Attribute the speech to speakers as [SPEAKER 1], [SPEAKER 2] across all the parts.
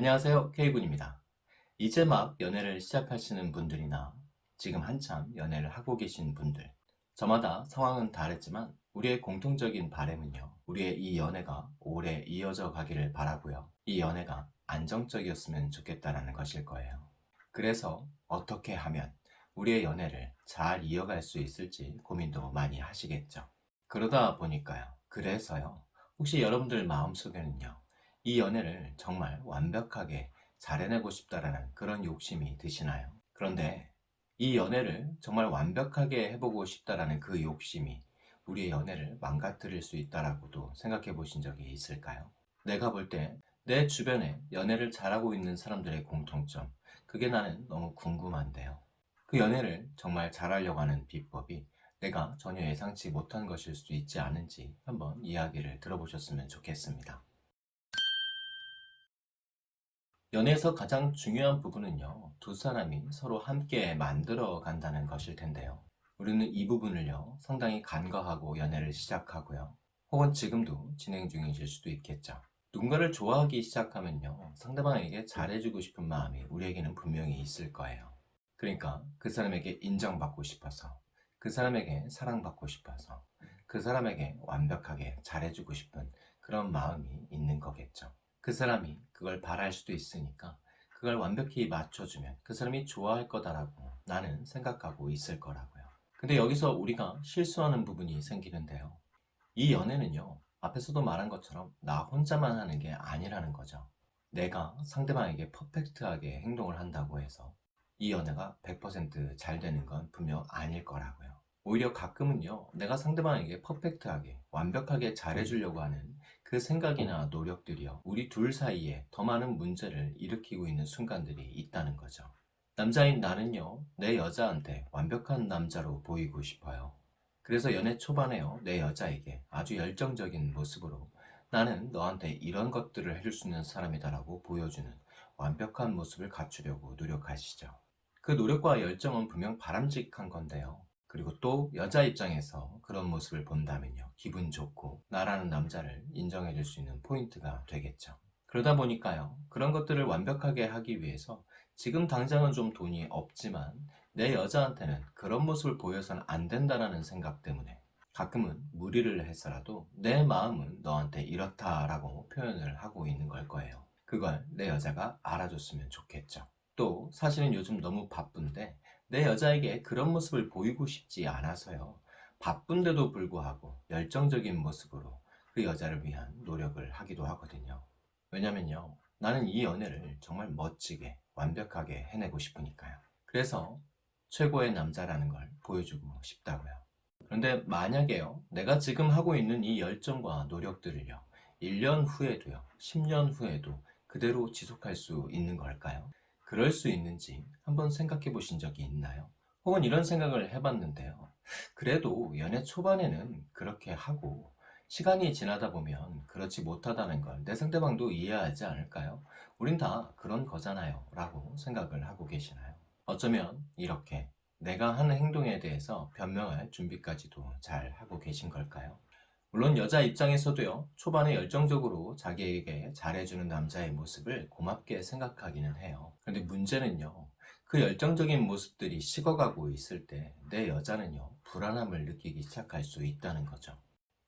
[SPEAKER 1] 안녕하세요. K군입니다. 이제 막 연애를 시작하시는 분들이나 지금 한참 연애를 하고 계신 분들 저마다 상황은 다르지만 우리의 공통적인 바램은요 우리의 이 연애가 오래 이어져 가기를 바라고요. 이 연애가 안정적이었으면 좋겠다라는 것일 거예요. 그래서 어떻게 하면 우리의 연애를 잘 이어갈 수 있을지 고민도 많이 하시겠죠. 그러다 보니까요. 그래서요. 혹시 여러분들 마음속에는요 이 연애를 정말 완벽하게 잘 해내고 싶다라는 그런 욕심이 드시나요? 그런데 이 연애를 정말 완벽하게 해보고 싶다라는 그 욕심이 우리의 연애를 망가뜨릴 수 있다라고도 생각해 보신 적이 있을까요? 내가 볼 때 내 주변에 연애를 잘하고 있는 사람들의 공통점 그게 나는 너무 궁금한데요. 그 연애를 정말 잘하려고 하는 비법이 내가 전혀 예상치 못한 것일 수도 있지 않은지 한번 이야기를 들어보셨으면 좋겠습니다. 연애에서 가장 중요한 부분은요 두 사람이 서로 함께 만들어 간다는 것일 텐데요. 우리는 이 부분을요 상당히 간과하고 연애를 시작하고요. 혹은 지금도 진행 중이실 수도 있겠죠. 누군가를 좋아하기 시작하면요 상대방에게 잘해주고 싶은 마음이 우리에게는 분명히 있을 거예요. 그러니까 그 사람에게 인정받고 싶어서 그 사람에게 사랑받고 싶어서 그 사람에게 완벽하게 잘해주고 싶은 그런 마음이 있는 거겠죠 그 사람이 그걸 바랄 수도 있으니까 그걸 완벽히 맞춰주면 그 사람이 좋아할 거다라고 나는 생각하고 있을 거라고요. 근데 여기서 우리가 실수하는 부분이 생기는데요. 이 연애는요. 앞에서도 말한 것처럼 나 혼자만 하는 게 아니라는 거죠. 내가 상대방에게 퍼펙트하게 행동을 한다고 해서 이 연애가 100%잘 되는 건 분명 아닐 거라고요. 오히려 가끔은요 내가 상대방에게 퍼펙트하게 완벽하게 잘해주려고 하는 그 생각이나 노력들이요. 우리 둘 사이에 더 많은 문제를 일으키고 있는 순간들이 있다는 거죠. 남자인 나는요 내 여자한테 완벽한 남자로 보이고 싶어요. 그래서 연애 초반에요 내 여자에게 아주 열정적인 모습으로 나는 너한테 이런 것들을 해줄 수 있는 사람이다 라고 보여주는 완벽한 모습을 갖추려고 노력하시죠. 그 노력과 열정은 분명 바람직한 건데요 그리고 또 여자 입장에서 그런 모습을 본다면요. 기분 좋고 나라는 남자를 인정해 줄 수 있는 포인트가 되겠죠. 그러다 보니까요. 그런 것들을 완벽하게 하기 위해서 지금 당장은 좀 돈이 없지만 내 여자한테는 그런 모습을 보여서는 안 된다는 생각 때문에 가끔은 무리를 해서라도 내 마음은 너한테 이렇다라고 표현을 하고 있는 걸 거예요. 그걸 내 여자가 알아줬으면 좋겠죠 또 사실은 요즘 너무 바쁜데 내 여자에게 그런 모습을 보이고 싶지 않아서요. 바쁜데도 불구하고 열정적인 모습으로 그 여자를 위한 노력을 하기도 하거든요. 왜냐면요. 나는 이 연애를 정말 멋지게 완벽하게 해내고 싶으니까요. 그래서 최고의 남자라는 걸 보여주고 싶다고요. 그런데 만약에요. 내가 지금 하고 있는 이 열정과 노력들을요. 1년 후에도요. 10년 후에도 그대로 지속할 수 있는 걸까요? 그럴 수 있는지 한번 생각해 보신 적이 있나요? 혹은 이런 생각을 해봤는데요. 그래도 연애 초반에는 그렇게 하고 시간이 지나다 보면 그렇지 못하다는 걸 내 상대방도 이해하지 않을까요? 우린 다 그런 거잖아요 라고 생각을 하고 계시나요? 어쩌면 이렇게 내가 하는 행동에 대해서 변명할 준비까지도 잘 하고 계신 걸까요? 물론 여자 입장에서도요 초반에 열정적으로 자기에게 잘해주는 남자의 모습을 고맙게 생각하기는 해요. 그런데 문제는요 그 열정적인 모습들이 식어가고 있을 때 내 여자는요 불안함을 느끼기 시작할 수 있다는 거죠.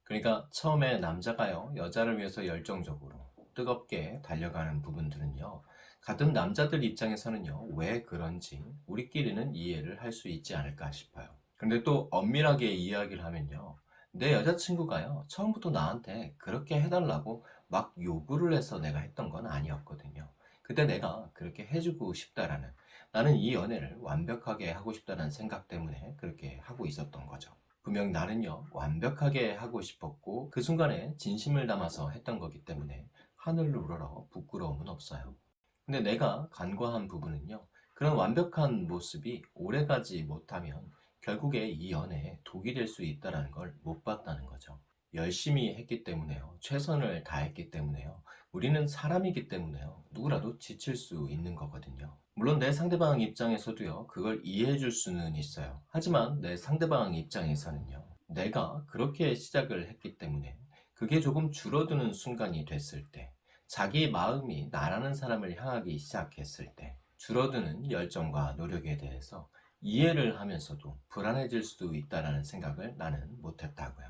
[SPEAKER 1] 그러니까 처음에 남자가요 여자를 위해서 열정적으로 뜨겁게 달려가는 부분들은요 같은 남자들 입장에서는요 왜 그런지 우리끼리는 이해를 할 수 있지 않을까 싶어요. 근데 또 엄밀하게 이야기를 하면요 내 여자친구가요 처음부터 나한테 그렇게 해달라고 막 요구를 해서 내가 했던 건 아니었거든요. 그때 내가 그렇게 해주고 싶다라는 나는 이 연애를 완벽하게 하고 싶다는 생각 때문에 그렇게 하고 있었던 거죠. 분명 나는요 완벽하게 하고 싶었고 그 순간에 진심을 담아서 했던 거기 때문에 하늘을 우러러 부끄러움은 없어요. 근데 내가 간과한 부분은요 그런 완벽한 모습이 오래가지 못하면 결국에 이 연애에 독이 될 수 있다는 걸 못 봤다는 거죠. 열심히 했기 때문에요. 최선을 다했기 때문에요. 우리는 사람이기 때문에요. 누구라도 지칠 수 있는 거거든요. 물론 내 상대방 입장에서도요. 그걸 이해해 줄 수는 있어요. 하지만 내 상대방 입장에서는요. 내가 그렇게 시작을 했기 때문에 그게 조금 줄어드는 순간이 됐을 때 자기 마음이 나라는 사람을 향하기 시작했을 때 줄어드는 열정과 노력에 대해서 이해를 하면서도 불안해질 수도 있다는 생각을 나는 못했다고요.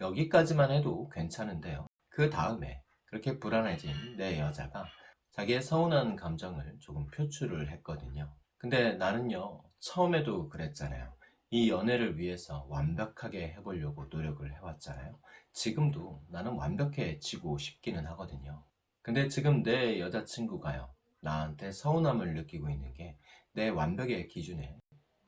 [SPEAKER 1] 여기까지만 해도 괜찮은데요. 그 다음에 그렇게 불안해진 내 여자가 자기의 서운한 감정을 조금 표출을 했거든요. 근데 나는요, 처음에도 그랬잖아요. 이 연애를 위해서 완벽하게 해보려고 노력을 해왔잖아요. 지금도 나는 완벽해지고 싶기는 하거든요. 근데 지금 내 여자친구가요, 나한테 서운함을 느끼고 있는 게 내 완벽의 기준에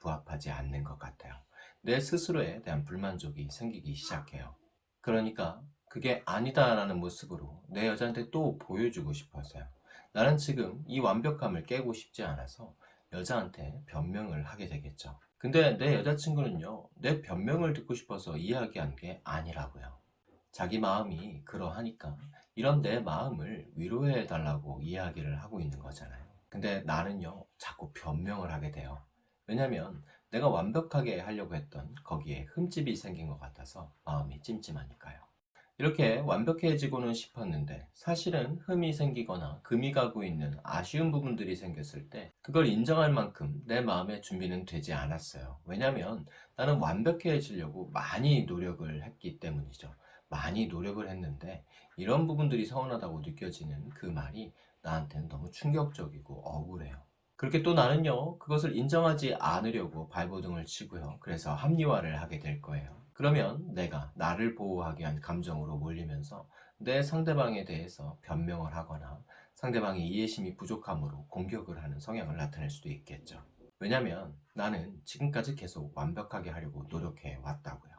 [SPEAKER 1] 부합하지 않는 것 같아요. 내 스스로에 대한 불만족이 생기기 시작해요. 그러니까 그게 아니다라는 모습으로 내 여자한테 또 보여주고 싶어서요. 나는 지금 이 완벽함을 깨고 싶지 않아서 여자한테 변명을 하게 되겠죠. 근데 내 여자친구는요, 내 변명을 듣고 싶어서 이야기한 게 아니라고요. 자기 마음이 그러하니까 이런 내 마음을 위로해 달라고 이야기를 하고 있는 거잖아요. 근데 나는요, 자꾸 변명을 하게 돼요. 왜냐면 내가 완벽하게 하려고 했던 거기에 흠집이 생긴 것 같아서 마음이 찜찜하니까요. 이렇게 완벽해지고는 싶었는데 사실은 흠이 생기거나 금이 가고 있는 아쉬운 부분들이 생겼을 때 그걸 인정할 만큼 내 마음의 준비는 되지 않았어요. 왜냐면 나는 완벽해지려고 많이 노력을 했기 때문이죠. 많이 노력을 했는데 이런 부분들이 서운하다고 느껴지는 그 말이 나한테는 너무 충격적이고 억울해요. 그렇게 또 나는요, 그것을 인정하지 않으려고 발버둥을 치고요. 그래서 합리화를 하게 될 거예요. 그러면 내가 나를 보호하기 위한 감정으로 몰리면서 내 상대방에 대해서 변명을 하거나 상대방의 이해심이 부족함으로 공격을 하는 성향을 나타낼 수도 있겠죠. 왜냐면 나는 지금까지 계속 완벽하게 하려고 노력해 왔다고요.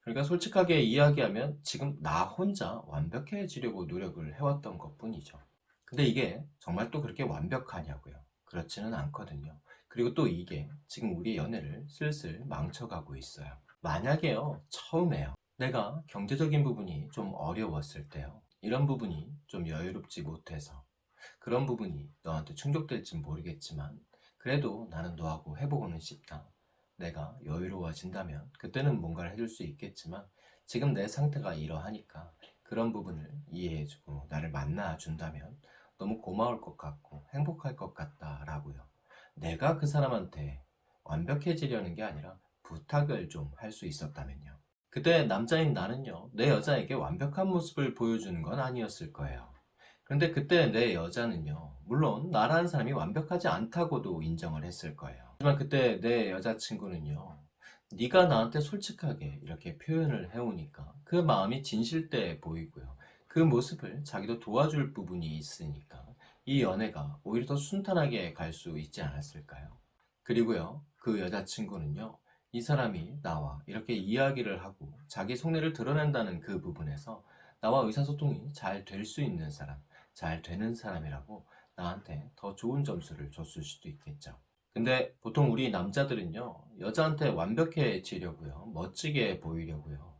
[SPEAKER 1] 그러니까 솔직하게 이야기하면 지금 나 혼자 완벽해지려고 노력을 해왔던 것 뿐이죠. 근데 이게 정말 또 그렇게 완벽하냐고요. 그렇지는 않거든요. 그리고 또 이게 지금 우리 연애를 슬슬 망쳐가고 있어요. 만약에요, 처음에요. 내가 경제적인 부분이 좀 어려웠을 때요. 이런 부분이 좀 여유롭지 못해서 그런 부분이 너한테 충격될진 모르겠지만 그래도 나는 너하고 해보고는 싶다. 내가 여유로워진다면 그때는 뭔가를 해줄 수 있겠지만 지금 내 상태가 이러하니까 그런 부분을 이해해주고 나를 만나준다면 너무 고마울 것 같고 행복할 것 같다라고요. 내가 그 사람한테 완벽해지려는 게 아니라 부탁을 좀 할 수 있었다면요. 그때 남자인 나는요, 내 여자에게 완벽한 모습을 보여주는 건 아니었을 거예요. 그런데 그때 내 여자는요, 물론 나라는 사람이 완벽하지 않다고도 인정을 했을 거예요. 하지만 그때 내 여자친구는요, 네가 나한테 솔직하게 이렇게 표현을 해오니까 그 마음이 진실돼 보이고요. 그 모습을 자기도 도와줄 부분이 있으니까 이 연애가 오히려 더 순탄하게 갈 수 있지 않았을까요? 그리고요, 그 여자친구는요, 이 사람이 나와 이렇게 이야기를 하고 자기 속내를 드러낸다는 그 부분에서 나와 의사소통이 잘 될 수 있는 사람, 잘 되는 사람이라고 나한테 더 좋은 점수를 줬을 수도 있겠죠. 근데 보통 우리 남자들은요, 여자한테 완벽해지려고요, 멋지게 보이려고요,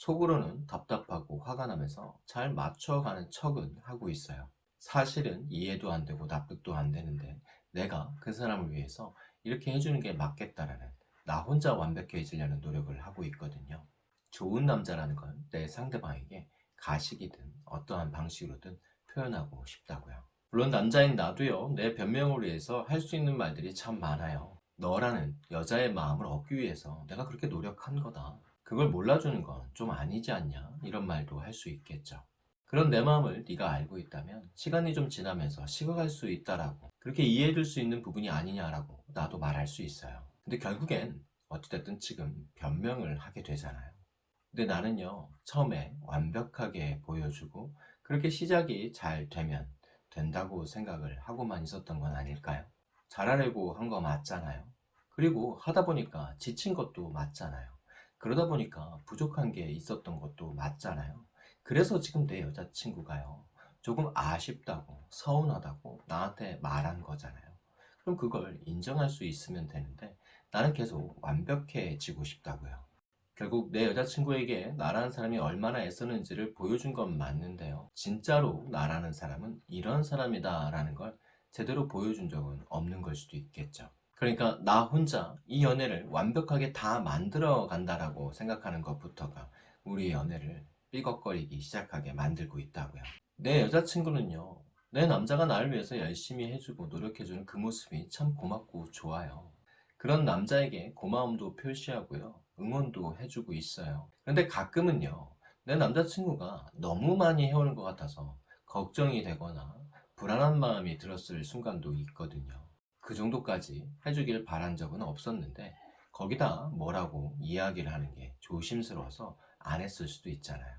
[SPEAKER 1] 속으로는 답답하고 화가 나면서 잘 맞춰가는 척은 하고 있어요. 사실은 이해도 안 되고 납득도 안 되는데 내가 그 사람을 위해서 이렇게 해주는 게 맞겠다라는 나 혼자 완벽해지려는 노력을 하고 있거든요. 좋은 남자라는 건 내 상대방에게 가식이든 어떠한 방식으로든 표현하고 싶다고요. 물론 남자인 나도요, 내 변명을 위해서 할 수 있는 말들이 참 많아요. 너라는 여자의 마음을 얻기 위해서 내가 그렇게 노력한 거다. 그걸 몰라주는 건 좀 아니지 않냐? 이런 말도 할 수 있겠죠. 그런 내 마음을 네가 알고 있다면 시간이 좀 지나면서 식어갈 수 있다라고 그렇게 이해해줄 수 있는 부분이 아니냐라고 나도 말할 수 있어요. 근데 결국엔 어찌됐든 지금 변명을 하게 되잖아요. 근데 나는요, 처음에 완벽하게 보여주고 그렇게 시작이 잘 되면 된다고 생각을 하고만 있었던 건 아닐까요? 잘하려고 한 거 맞잖아요. 그리고 하다 보니까 지친 것도 맞잖아요. 그러다 보니까 부족한 게 있었던 것도 맞잖아요. 그래서 지금 내 여자친구가요. 조금 아쉽다고, 서운하다고 나한테 말한 거잖아요. 그럼 그걸 인정할 수 있으면 되는데 나는 계속 완벽해지고 싶다고요. 결국 내 여자친구에게 나라는 사람이 얼마나 애쓰는지를 보여준 건 맞는데요. 진짜로 나라는 사람은 이런 사람이다 라는 걸 제대로 보여준 적은 없는 걸 수도 있겠죠. 그러니까 나 혼자 이 연애를 완벽하게 다 만들어 간다라고 생각하는 것부터가 우리 연애를 삐걱거리기 시작하게 만들고 있다고요. 내 여자친구는요, 내 남자가 나를 위해서 열심히 해주고 노력해주는 그 모습이 참 고맙고 좋아요. 그런 남자에게 고마움도 표시하고요. 응원도 해주고 있어요. 근데 가끔은요. 내 남자친구가 너무 많이 해오는 것 같아서 걱정이 되거나 불안한 마음이 들었을 순간도 있거든요. 그 정도까지 해주길 바란 적은 없었는데 거기다 뭐라고 이야기를 하는 게 조심스러워서 안 했을 수도 있잖아요.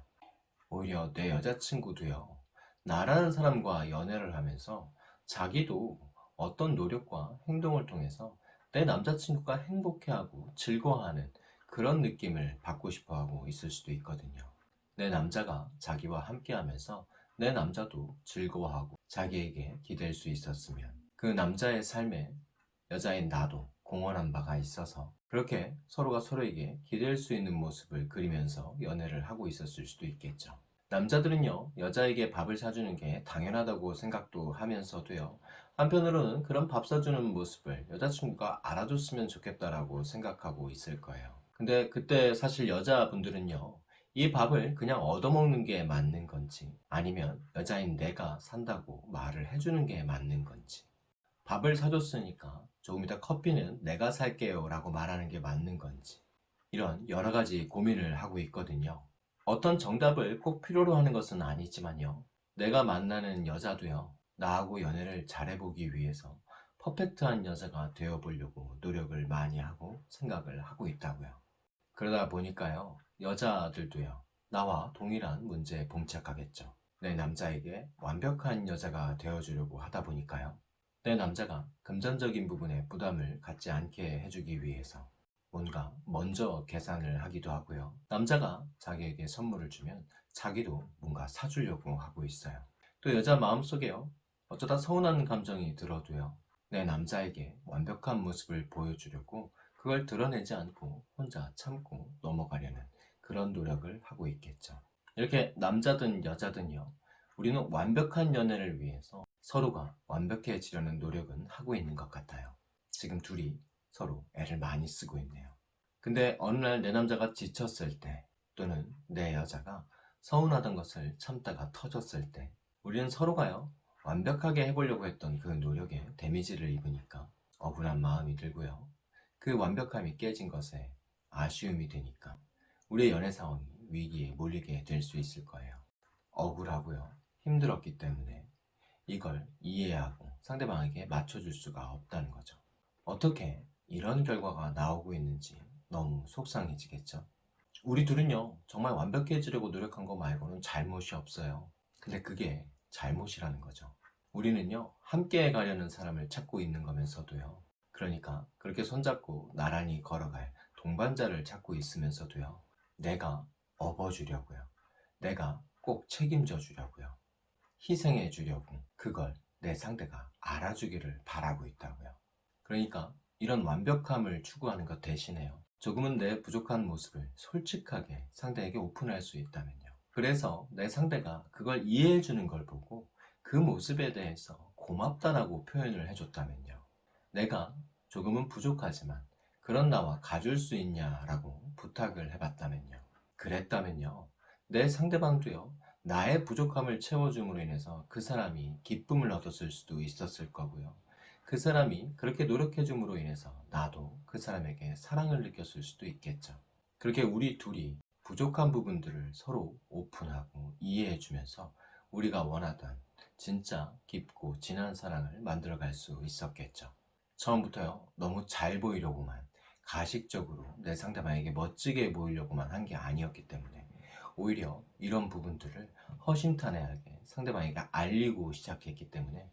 [SPEAKER 1] 오히려 내 여자친구도요. 나라는 사람과 연애를 하면서 자기도 어떤 노력과 행동을 통해서 내 남자친구가 행복해하고 즐거워하는 그런 느낌을 받고 싶어 하고 있을 수도 있거든요. 내 남자가 자기와 함께 하면서 내 남자도 즐거워하고 자기에게 기댈 수 있었으면 그 남자의 삶에 여자인 나도 공헌한 바가 있어서 그렇게 서로가 서로에게 기댈 수 있는 모습을 그리면서 연애를 하고 있었을 수도 있겠죠. 남자들은요, 여자에게 밥을 사주는 게 당연하다고 생각도 하면서도요, 한편으로는 그런 밥 사주는 모습을 여자친구가 알아줬으면 좋겠다라고 생각하고 있을 거예요. 근데 그때 사실 여자분들은요, 이 밥을 그냥 얻어먹는 게 맞는 건지, 아니면 여자인 내가 산다고 말을 해주는 게 맞는 건지, 밥을 사줬으니까 조금 이따 커피는 내가 살게요 라고 말하는 게 맞는 건지, 이런 여러 가지 고민을 하고 있거든요. 어떤 정답을 꼭 필요로 하는 것은 아니지만요. 내가 만나는 여자도요. 나하고 연애를 잘해보기 위해서 퍼펙트한 여자가 되어보려고 노력을 많이 하고 생각을 하고 있다고요. 그러다 보니까요. 여자들도요. 나와 동일한 문제에 봉착하겠죠. 내 남자에게 완벽한 여자가 되어주려고 하다 보니까요. 내 남자가 금전적인 부분에 부담을 갖지 않게 해주기 위해서 뭔가 먼저 계산을 하기도 하고요. 남자가 자기에게 선물을 주면 자기도 뭔가 사주려고 하고 있어요. 또 여자 마음속에요. 어쩌다 서운한 감정이 들어도요. 내 남자에게 완벽한 모습을 보여주려고 그걸 드러내지 않고 혼자 참고 넘어가려는 그런 노력을 하고 있겠죠. 이렇게 남자든 여자든요. 우리는 완벽한 연애를 위해서 서로가 완벽해지려는 노력은 하고 있는 것 같아요. 지금 둘이 서로 애를 많이 쓰고 있네요. 근데 어느 날 내 남자가 지쳤을 때 또는 내 여자가 서운하던 것을 참다가 터졌을 때 우리는 서로가요 완벽하게 해보려고 했던 그 노력에 데미지를 입으니까 억울한 마음이 들고요. 그 완벽함이 깨진 것에 아쉬움이 되니까 우리의 연애 상황이 위기에 몰리게 될 수 있을 거예요. 억울하고요. 힘들었기 때문에 이걸 이해하고 상대방에게 맞춰줄 수가 없다는 거죠. 어떻게 이런 결과가 나오고 있는지 너무 속상해지겠죠. 우리 둘은요, 정말 완벽해지려고 노력한 거 말고는 잘못이 없어요. 근데 그게 잘못이라는 거죠. 우리는요, 함께 가려는 사람을 찾고 있는 거면서도요. 그러니까 그렇게 손잡고 나란히 걸어갈 동반자를 찾고 있으면서도요. 내가 업어주려고요. 내가 꼭 책임져 주려고요. 희생해 주려고 그걸 내 상대가 알아주기를 바라고 있다고요. 그러니까 이런 완벽함을 추구하는 것 대신에요. 조금은 내 부족한 모습을 솔직하게 상대에게 오픈할 수 있다면요. 그래서 내 상대가 그걸 이해해 주는 걸 보고 그 모습에 대해서 고맙다라고 표현을 해줬다면요. 내가 조금은 부족하지만 그런 나와 가줄 수 있냐라고 부탁을 해봤다면요. 그랬다면요. 내 상대방도요. 나의 부족함을 채워줌으로 인해서 그 사람이 기쁨을 얻었을 수도 있었을 거고요. 그 사람이 그렇게 노력해줌으로 인해서 나도 그 사람에게 사랑을 느꼈을 수도 있겠죠. 그렇게 우리 둘이 부족한 부분들을 서로 오픈하고 이해해주면서 우리가 원하던 진짜 깊고 진한 사랑을 만들어갈 수 있었겠죠. 처음부터요, 너무 잘 보이려고만, 가식적으로 내 상대방에게 멋지게 보이려고만 한 게 아니었기 때문에 오히려 이런 부분들을 허심탄회하게 상대방에게 알리고 시작했기 때문에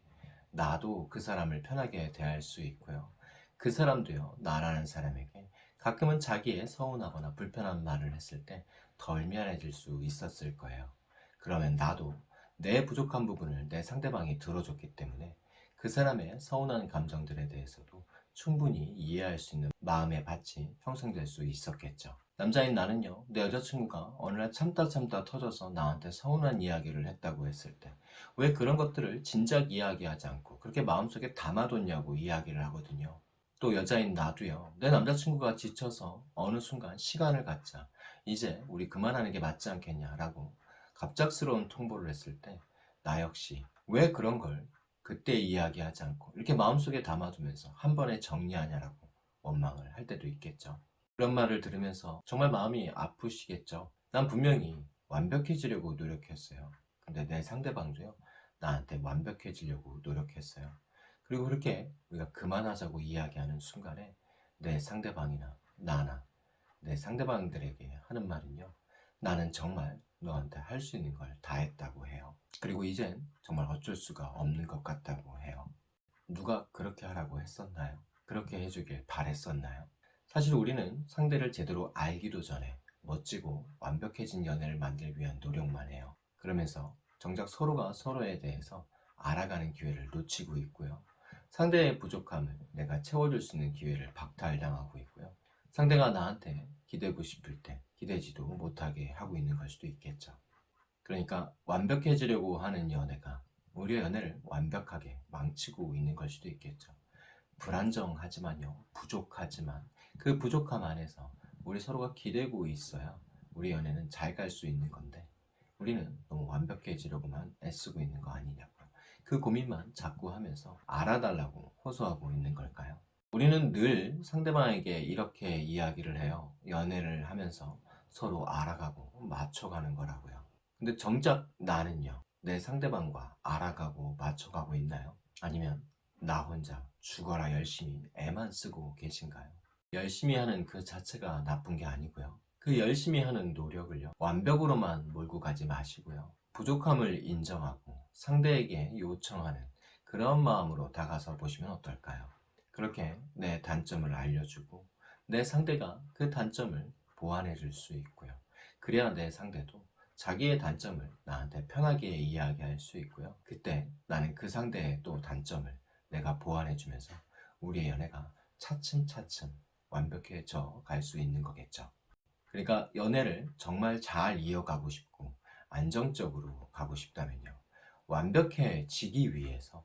[SPEAKER 1] 나도 그 사람을 편하게 대할 수 있고요. 그 사람도요, 나라는 사람에게 가끔은 자기의 서운하거나 불편한 말을 했을 때 덜 미안해질 수 있었을 거예요. 그러면 나도 내 부족한 부분을 내 상대방이 들어줬기 때문에 그 사람의 서운한 감정들에 대해서도 충분히 이해할 수 있는 마음의 밭이 형성될 수 있었겠죠. 남자인 나는요, 내 여자친구가 어느 날 참다 참다 터져서 나한테 서운한 이야기를 했다고 했을 때, 왜 그런 것들을 진작 이야기하지 않고 그렇게 마음속에 담아뒀냐고 이야기를 하거든요. 또 여자인 나도요, 내 남자친구가 지쳐서 어느 순간 시간을 갖자, 이제 우리 그만하는 게 맞지 않겠냐라고 갑작스러운 통보를 했을 때, 나 역시 왜 그런 걸 그때 이야기하지 않고 이렇게 마음속에 담아두면서 한 번에 정리하냐라고 원망을 할 때도 있겠죠. 그런 말을 들으면서 정말 마음이 아프시겠죠. 난 분명히 완벽해지려고 노력했어요. 근데 내 상대방도요, 나한테 완벽해지려고 노력했어요. 그리고 그렇게 우리가 그만하자고 이야기하는 순간에 내 상대방이나 나나 내 상대방들에게 하는 말은요, 나는 정말 너한테 할 수 있는 걸 다 했다고 해요. 그리고 이젠 정말 어쩔 수가 없는 것 같다고 해요. 누가 그렇게 하라고 했었나요? 그렇게 해주길 바랬었나요? 사실 우리는 상대를 제대로 알기도 전에 멋지고 완벽해진 연애를 만들기 위한 노력만 해요. 그러면서 정작 서로가 서로에 대해서 알아가는 기회를 놓치고 있고요. 상대의 부족함을 내가 채워줄 수 있는 기회를 박탈당하고 있고요. 상대가 나한테 기대고 싶을 때 기대지도 못하게 하고 있는 걸 수도 있겠죠. 그러니까 완벽해지려고 하는 연애가 우리의 연애를 완벽하게 망치고 있는 걸 수도 있겠죠. 불안정하지만요, 부족하지만 그 부족함 안에서 우리 서로가 기대고 있어야 우리 연애는 잘 갈 수 있는 건데 우리는 너무 완벽해지려고만 애쓰고 있는 거 아니냐고요. 그 고민만 자꾸 하면서 알아달라고 호소하고 있는 걸까요? 우리는 늘 상대방에게 이렇게 이야기를 해요. 연애를 하면서 서로 알아가고 맞춰가는 거라고요. 근데 정작 나는요, 내 상대방과 알아가고 맞춰가고 있나요? 아니면 나 혼자 죽어라 열심히 애만 쓰고 계신가요? 열심히 하는 그 자체가 나쁜 게 아니고요. 그 열심히 하는 노력을요, 완벽으로만 몰고 가지 마시고요. 부족함을 인정하고 상대에게 요청하는 그런 마음으로 다가서 보시면 어떨까요? 그렇게 내 단점을 알려주고 내 상대가 그 단점을 보완해 줄 수 있고요. 그래야 내 상대도 자기의 단점을 나한테 편하게 이야기할 수 있고요. 그때 나는 그 상대의 또 단점을 내가 보완해 주면서 우리의 연애가 차츰차츰 완벽해져 갈 수 있는 거겠죠. 그러니까 연애를 정말 잘 이어가고 싶고 안정적으로 가고 싶다면요. 완벽해지기 위해서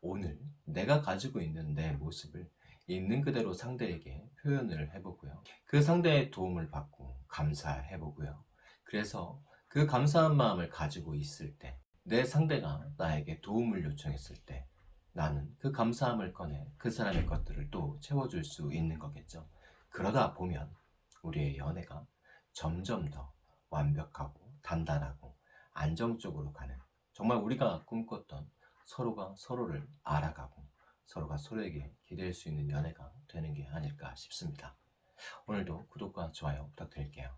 [SPEAKER 1] 오늘 내가 가지고 있는 내 모습을 있는 그대로 상대에게 표현을 해보고요. 그 상대의 도움을 받고 감사해보고요. 그래서 그 감사한 마음을 가지고 있을 때, 내 상대가 나에게 도움을 요청했을 때, 나는 그 감사함을 꺼내 그 사람의 것들을 또 채워줄 수 있는 거겠죠. 그러다 보면 우리의 연애가 점점 더 완벽하고 단단하고 안정적으로 가는 정말 우리가 꿈꿨던 서로가 서로를 알아가고 서로가 서로에게 기댈 수 있는 연애가 되는 게 아닐까 싶습니다. 오늘도 구독과 좋아요 부탁드릴게요.